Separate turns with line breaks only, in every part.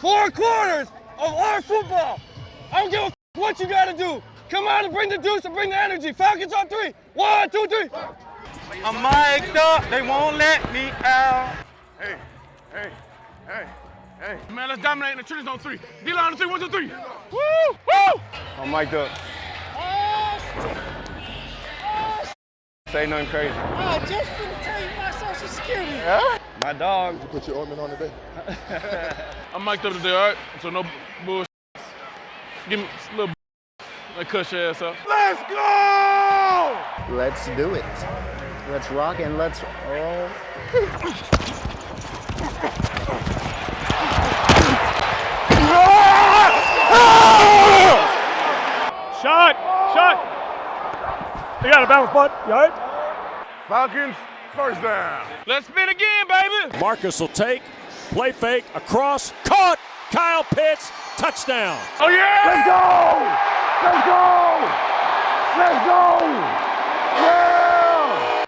four quarters of our football. I don't give a what you got to do. Come on and bring the juice and bring the energy. Falcons on three. One, two, three.
I'm mic'd up. They won't let me out.
Hey, hey, hey, hey. Man, let's dominate in the trenches on three. D-line on three. One, two, three. Woo, woo. I'm mic'd up. Say nothing crazy.
Oh, I just finna tell you my social security.
Yeah? My dog.
You put your ointment on today?
I'm mic'd up today, all right? So no bullshit. Give me a little like cuss your ass up. Let's go!
Let's do it. Let's rock and let's roll.
Shot! You got a bounce, bud. You all right? Falcons, first down. Let's spin again, baby.
Marcus will take, play fake, across, caught. Kyle Pitts, touchdown.
Oh, yeah! Let's go! Let's go! Let's go! Yeah!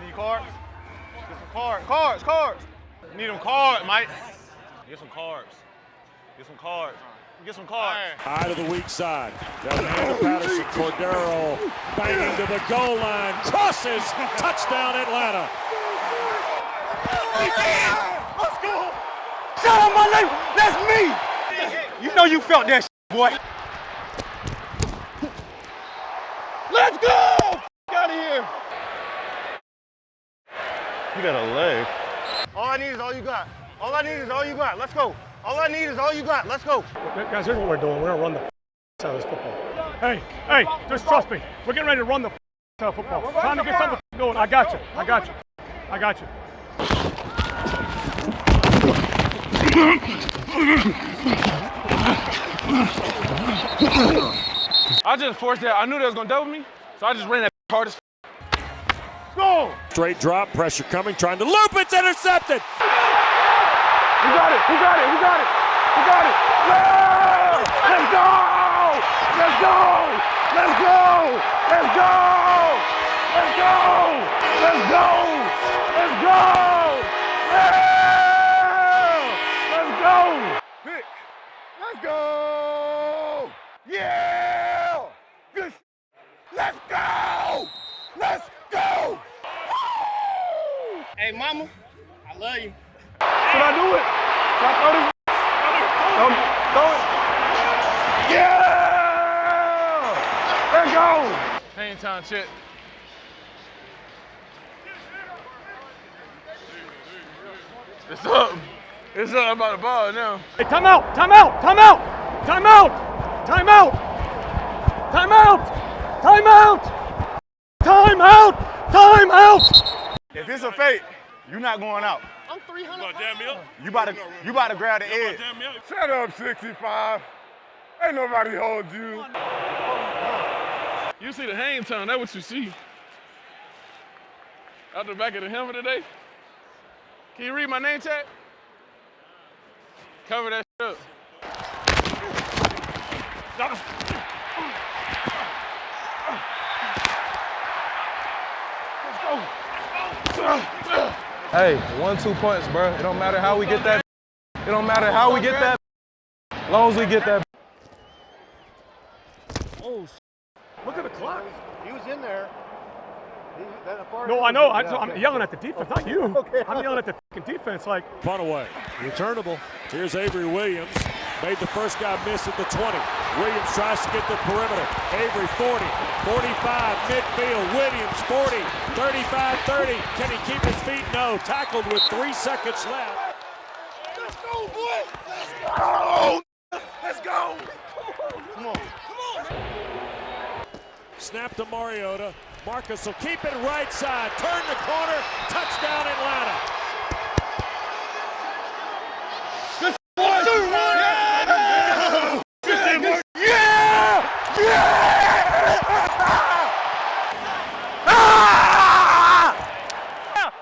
Need cards? Get some cards. Cards, cards. Need them cards, Mike. Get some cards. Get some cards. Get some cards.
Eye to the weak side. Down the hand of Patterson. Cordarrelle banging to the goal line. Crosses. Touchdown, Atlanta.
Let's go. Shout out my name. That's me. You know you felt that boy.
Let's go! Out of here!
You got a leg. All I need is all you got. All I need is all you got. Let's go. All I need is all you got. Let's go.
Guys, here's what we're doing. We're gonna run the out of this football. Hey, hey, just trust me. We're getting ready to run the out of football. Trying to get something going. I got you. I got you. I got you. I just forced that. I knew they was gonna double me, so I just ran that hard as. Go!
Straight drop, pressure coming, trying to loop. It's intercepted.
Who got it? Who got it? Who got it? Who got it? Yeah! Let's go! Let's go! Let's go! Let's go! Let's go! Let's go! Let's go! Yeah! Let's go! Pick. Let's go! Yeah! Let's go! Let's go!
Hey, mama, I love you.
Should I do it? Should I throw this? Don't, throw it. Yeah! Let's go! Hang time, shit. It's up. It's up about the ball now. Hey, time out! Time out! Time out! Time out! Time out! Time out! Time out! Time out! Time out!
If it's a fake, you're not going out.
I'm 300
jam me up?
You about to, you about to grab the edge.
Jam me up?
Shut up, 65. Ain't nobody hold you. You see the hang time, that's what you see. Out the back of the helmet today. Can you read my name tag? Cover that shit up. Hey, one, two points, bro. It don't matter how we get that. It don't matter how we get that. As long as we get that. Oh, look at the clock.
He was in there. He, that far
No, I know. I, so I'm yelling at the defense, not you. okay. I'm yelling at the defense. Like,
Punt away. Returnable. Here's Avery Williams. Made the first guy miss at the 20. Williams tries to get the perimeter. Avery 40, 45, midfield. Williams 40, 35, 30. Can he keep his feet? No. Tackled with three seconds left.
let's go, boy. Let's go. Let's go. Come on. Come on.
Snap to Mariota. Marcus will keep it right side. Turn the corner. Touchdown Atlanta.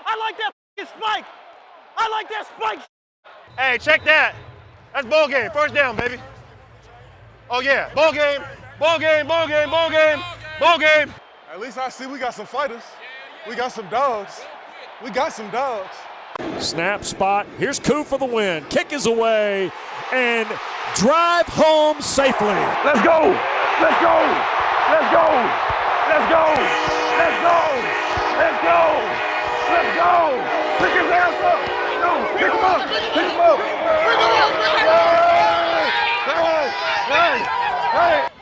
I like that spike. I like that spike. Hey, check that. That's ball game. First down, baby. Oh yeah, ball game. Ball game. Ball game. Ball game. Ball game.
At least I see we got some fighters. We got some dogs. We got some dogs.
Snap spot. Here's Koo for the win. Kick is away and drive home safely.
Let's go. Let's go. Let's go. Let's go. Let's go. Let's go. Let's go. Pick his ass up. Pick him up. Pick him up. Pick him up. Hey, hey, hey.